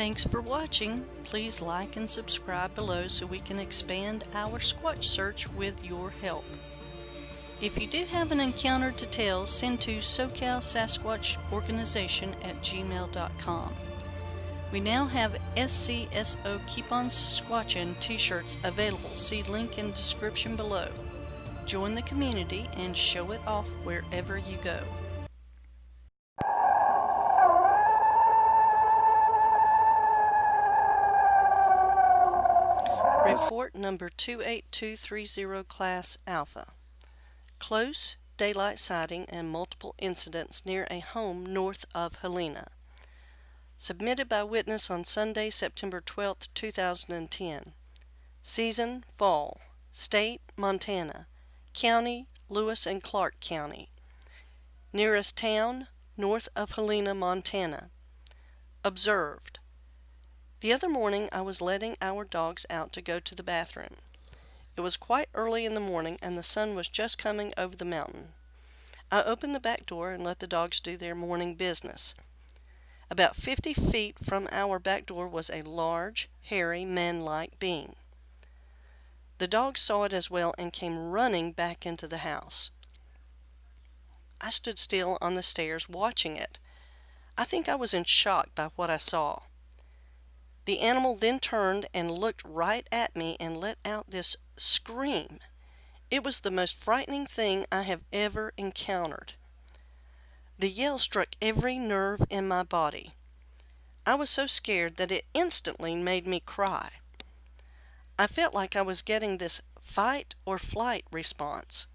Thanks for watching. Please like and subscribe below so we can expand our Squatch search with your help. If you do have an encounter to tell, send to SoCal Sasquatch Organization at gmail.com. We now have SCSO Keep On Squatchin t-shirts available. See link in description below. Join the community and show it off wherever you go. Report number 28230 Class Alpha. Close daylight sighting and multiple incidents near a home north of Helena. Submitted by witness on Sunday, September 12, 2010. Season, fall. State, Montana. County, Lewis and Clark County. Nearest town, north of Helena, Montana. Observed. The other morning I was letting our dogs out to go to the bathroom. It was quite early in the morning and the sun was just coming over the mountain. I opened the back door and let the dogs do their morning business. About 50 feet from our back door was a large, hairy, man-like being. The dogs saw it as well and came running back into the house. I stood still on the stairs watching it. I think I was in shock by what I saw. The animal then turned and looked right at me and let out this scream. It was the most frightening thing I have ever encountered. The yell struck every nerve in my body. I was so scared that it instantly made me cry. I felt like I was getting this fight or flight response.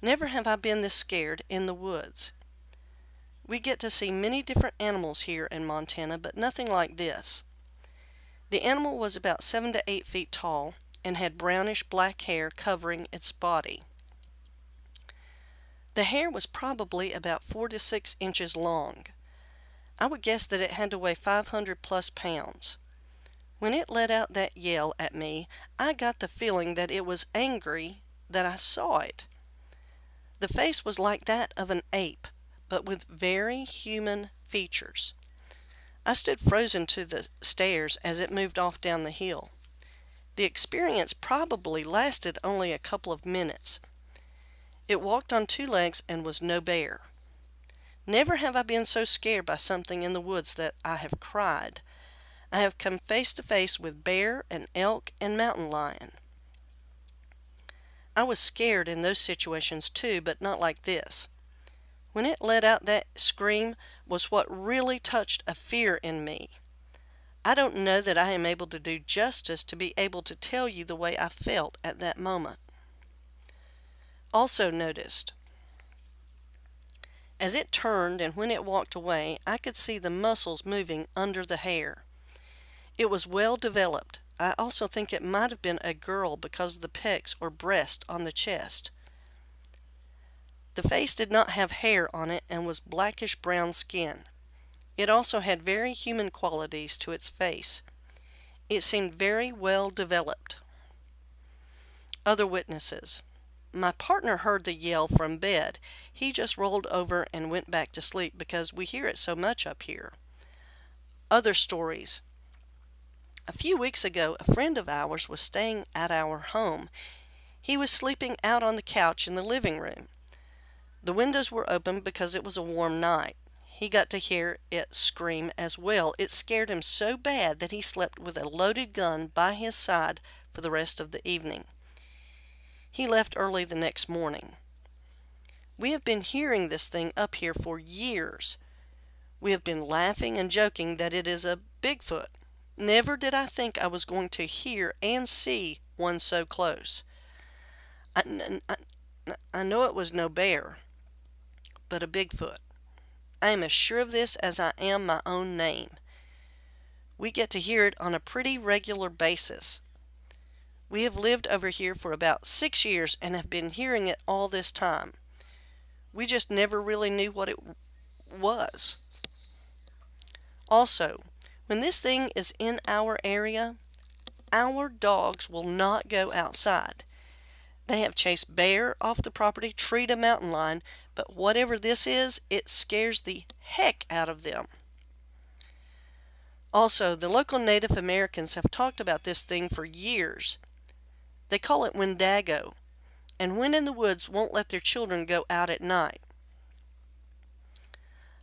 Never have I been this scared in the woods. We get to see many different animals here in Montana, but nothing like this. The animal was about seven to eight feet tall and had brownish black hair covering its body. The hair was probably about four to six inches long. I would guess that it had to weigh 500 plus pounds. When it let out that yell at me, I got the feeling that it was angry that I saw it. The face was like that of an ape, but with very human features. I stood frozen to the stairs as it moved off down the hill. The experience probably lasted only a couple of minutes. It walked on two legs and was no bear. Never have I been so scared by something in the woods that I have cried. I have come face to face with bear and elk and mountain lion. I was scared in those situations too, but not like this. When it let out that scream was what really touched a fear in me. I don't know that I am able to do justice to be able to tell you the way I felt at that moment. Also noticed, as it turned and when it walked away, I could see the muscles moving under the hair. It was well developed. I also think it might have been a girl because of the pecs or breast on the chest. The face did not have hair on it and was blackish brown skin. It also had very human qualities to its face. It seemed very well developed. Other witnesses. My partner heard the yell from bed. He just rolled over and went back to sleep because we hear it so much up here. Other stories. A few weeks ago, a friend of ours was staying at our home. He was sleeping out on the couch in the living room. The windows were open because it was a warm night. He got to hear it scream as well. It scared him so bad that he slept with a loaded gun by his side for the rest of the evening. He left early the next morning. We have been hearing this thing up here for years. We have been laughing and joking that it is a Bigfoot. Never did I think I was going to hear and see one so close. I, I, I know it was no bear but a Bigfoot. I am as sure of this as I am my own name. We get to hear it on a pretty regular basis. We have lived over here for about six years and have been hearing it all this time. We just never really knew what it was. Also, when this thing is in our area, our dogs will not go outside. They have chased bear off the property, treed a mountain lion, but whatever this is, it scares the heck out of them. Also, the local Native Americans have talked about this thing for years. They call it Wendigo, and when in the woods won't let their children go out at night.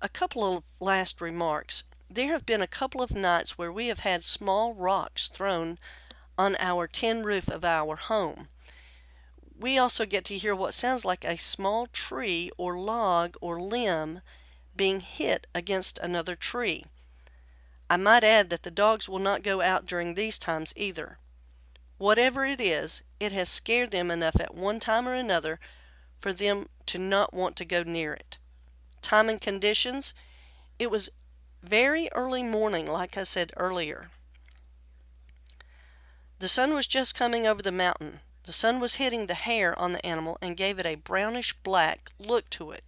A couple of last remarks. There have been a couple of nights where we have had small rocks thrown on our tin roof of our home. We also get to hear what sounds like a small tree or log or limb being hit against another tree. I might add that the dogs will not go out during these times either. Whatever it is, it has scared them enough at one time or another for them to not want to go near it. Time and conditions, it was very early morning, like I said earlier. The sun was just coming over the mountain. The sun was hitting the hair on the animal and gave it a brownish black look to it.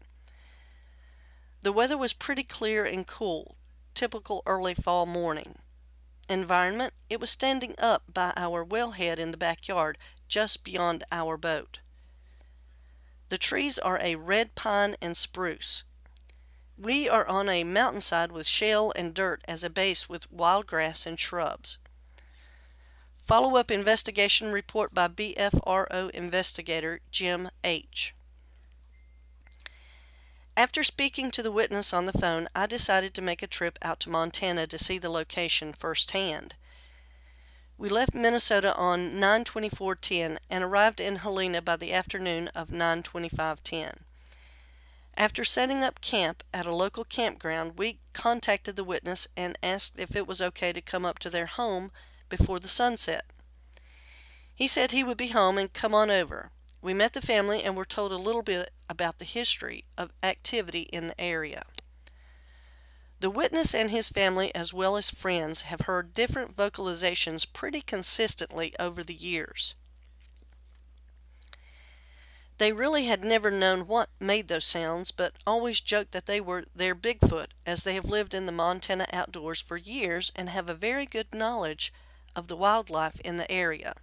The weather was pretty clear and cool typical early fall morning. Environment, it was standing up by our wellhead in the backyard just beyond our boat. The trees are a red pine and spruce. We are on a mountainside with shale and dirt as a base with wild grass and shrubs. Follow-up investigation report by BFRO investigator Jim H. After speaking to the witness on the phone, I decided to make a trip out to Montana to see the location firsthand. We left Minnesota on 9-24-10 and arrived in Helena by the afternoon of 9-25-10. After setting up camp at a local campground, we contacted the witness and asked if it was okay to come up to their home before the sunset. He said he would be home and come on over. We met the family and were told a little bit about the history of activity in the area. The witness and his family, as well as friends, have heard different vocalizations pretty consistently over the years. They really had never known what made those sounds, but always joked that they were their Bigfoot, as they have lived in the Montana outdoors for years and have a very good knowledge of the wildlife in the area.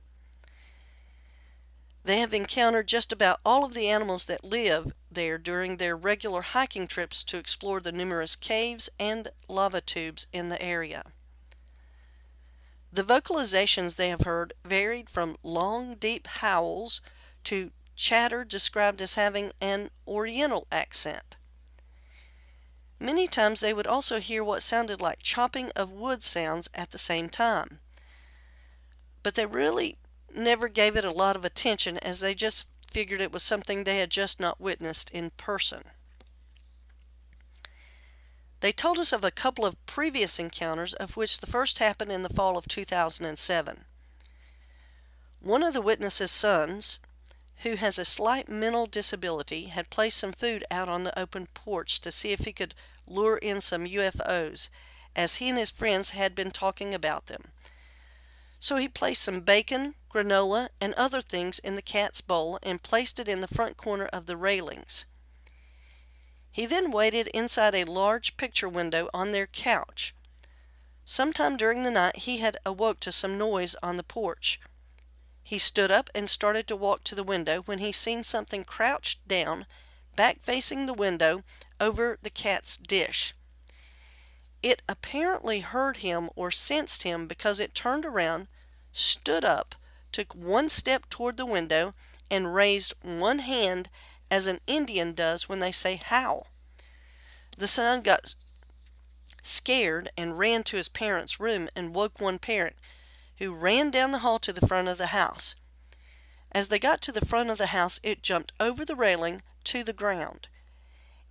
They have encountered just about all of the animals that live there during their regular hiking trips to explore the numerous caves and lava tubes in the area. The vocalizations they have heard varied from long, deep howls to chatter described as having an oriental accent. Many times they would also hear what sounded like chopping of wood sounds at the same time. But they really never gave it a lot of attention as they just figured it was something they had just not witnessed in person. They told us of a couple of previous encounters, of which the first happened in the fall of 2007. One of the witnesses' sons, who has a slight mental disability, had placed some food out on the open porch to see if he could lure in some UFOs, as he and his friends had been talking about them. So he placed some bacon, granola, and other things in the cat's bowl and placed it in the front corner of the railings. He then waited inside a large picture window on their couch. Sometime during the night he had awoke to some noise on the porch. He stood up and started to walk to the window when he seen something crouched down, back facing the window, over the cat's dish. It apparently heard him or sensed him because it turned around, stood up, took one step toward the window, and raised one hand as an Indian does when they say how. The son got scared and ran to his parents' room and woke one parent, who ran down the hall to the front of the house. As they got to the front of the house, it jumped over the railing to the ground.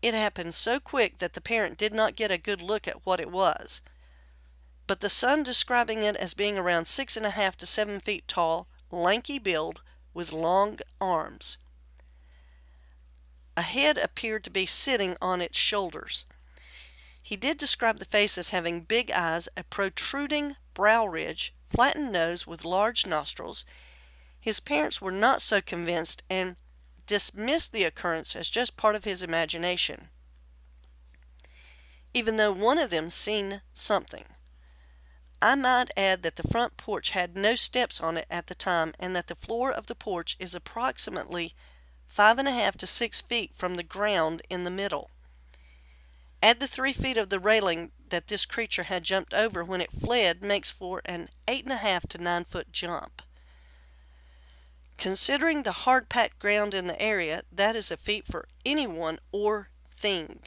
It happened so quick that the parent did not get a good look at what it was. But the son describing it as being around six and a half to seven feet tall, lanky build, with long arms. A head appeared to be sitting on its shoulders. He did describe the face as having big eyes, a protruding brow ridge, flattened nose with large nostrils. His parents were not so convinced and dismissed the occurrence as just part of his imagination, even though one of them seen something. I might add that the front porch had no steps on it at the time and that the floor of the porch is approximately five and a half to six feet from the ground in the middle. Add the three feet of the railing that this creature had jumped over when it fled makes for an eight and a half to nine foot jump. Considering the hard packed ground in the area, that is a feat for anyone or thing.